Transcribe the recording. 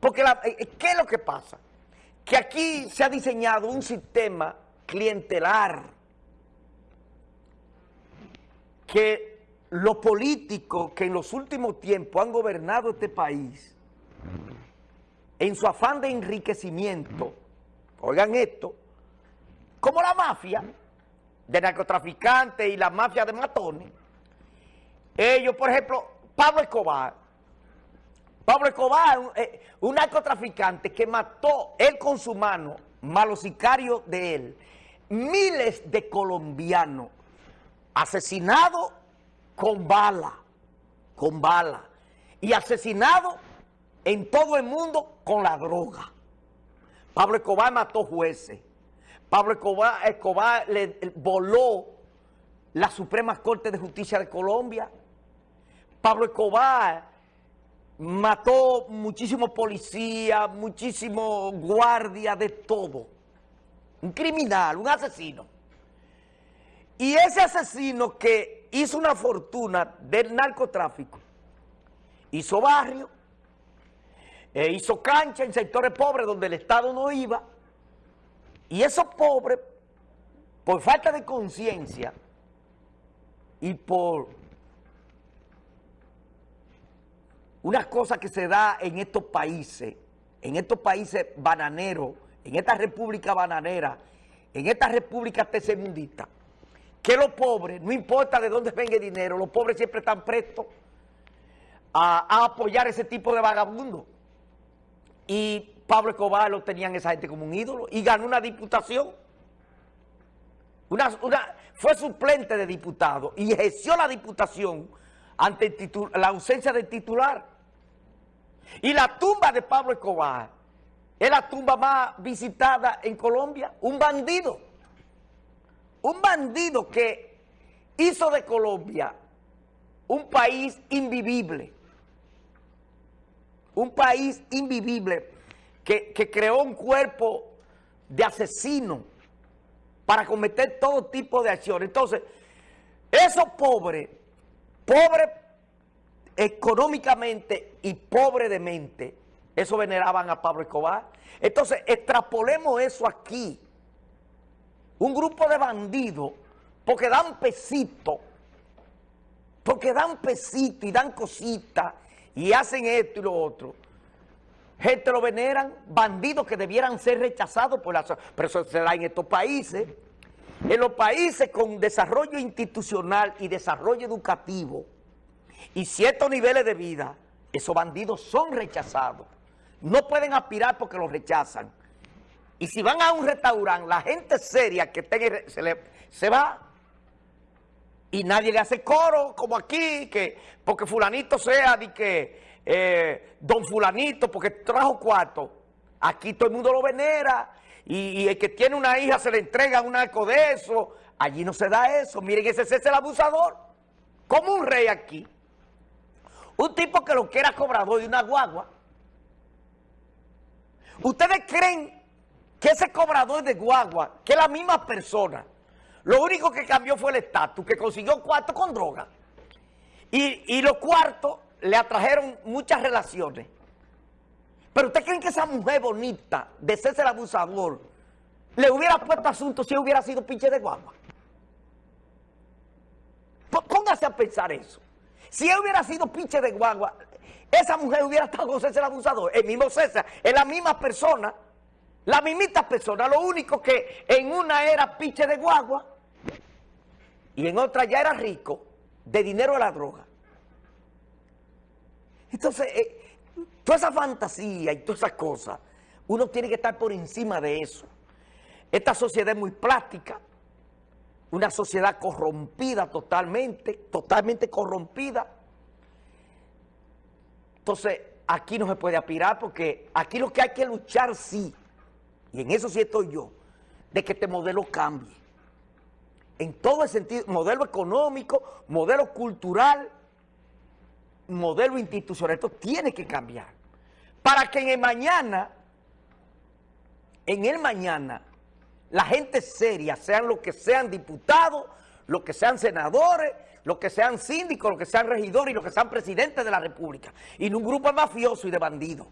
Porque, la, eh, ¿qué es lo que pasa? Que aquí se ha diseñado un sistema clientelar que los políticos que en los últimos tiempos han gobernado este país, en su afán de enriquecimiento, oigan esto, como la mafia de narcotraficantes y la mafia de matones, ellos, por ejemplo, Pablo Escobar, Pablo Escobar, un, eh, un narcotraficante que mató él con su mano, malos sicarios de él, miles de colombianos asesinados con bala, con bala, y asesinados en todo el mundo con la droga. Pablo Escobar mató jueces. Pablo Escobar, Escobar le voló la Suprema Corte de Justicia de Colombia. Pablo Escobar mató muchísimos policías, muchísimos guardias, de todo. Un criminal, un asesino. Y ese asesino que hizo una fortuna del narcotráfico, hizo barrio, e hizo cancha en sectores pobres donde el Estado no iba, y esos pobres, por falta de conciencia y por una cosa que se da en estos países, en estos países bananeros, en esta república bananera, en esta república tercermundista, que los pobres, no importa de dónde venga el dinero, los pobres siempre están prestos a, apoyar ese tipo de vagabundos. Y Pablo Escobar lo tenían esa gente como un ídolo y ganó una diputación. Una, fue suplente de diputado y ejerció la diputación ante la ausencia del titular. Y la tumba de Pablo Escobar es la tumba más visitada en Colombia. Un bandido. Un bandido que hizo de Colombia un país invivible. Un país invivible que, que creó un cuerpo de asesinos para cometer todo tipo de acciones. Entonces, esos pobres pobre económicamente y pobre de mente, eso veneraban a Pablo Escobar. Entonces, extrapolemos eso aquí. Un grupo de bandidos, porque dan pesito, porque dan pesito y dan cositas, y hacen esto y lo otro. Gente lo veneran, bandidos que debieran ser rechazados por la... Pero eso se da en estos países. En los países con desarrollo institucional y desarrollo educativo y ciertos niveles de vida, esos bandidos son rechazados. No pueden aspirar porque los rechazan. Y si van a un restaurante, la gente seria que tenga, se, le, se va y nadie le hace coro como aquí, que porque fulanito sea de que eh, don fulanito, porque trajo cuarto. Aquí todo el mundo lo venera y, y, el que tiene una hija se le entrega un arco de eso. Allí no se da eso. Miren, ese es el abusador. Como un rey aquí. Un tipo que lo que era cobrador de una guagua. ¿Ustedes creen que ese cobrador de guagua, que es la misma persona, lo único que cambió fue el estatus, que consiguió cuarto con droga? Y, y los cuartos le atrajeron muchas relaciones. Pero ¿usted creen que esa mujer bonita de el abusador le hubiera puesto asunto si hubiera sido pinche de guagua? Póngase a pensar eso. Si él hubiera sido pinche de guagua, esa mujer hubiera estado con César abusador. El mismo César, es la misma persona, la mismita persona. Lo único que en una era pinche de guagua y en otra ya era rico de dinero de la droga. Entonces... Eh, Toda esa fantasía y todas esas cosas, uno tiene que estar por encima de eso. Esta sociedad es muy plástica, una sociedad corrompida totalmente, totalmente corrompida. Entonces, aquí no se puede aspirar porque aquí lo que hay que luchar sí, y en eso sí estoy yo, de que este modelo cambie. En todo el sentido, modelo económico, modelo cultural, modelo institucional, esto tiene que cambiar. Para que en el mañana, en el mañana, la gente seria, sean los que sean diputados, los que sean senadores, los que sean síndicos, los que sean regidores y los que sean presidentes de la República. Y no un grupo mafioso y de bandidos.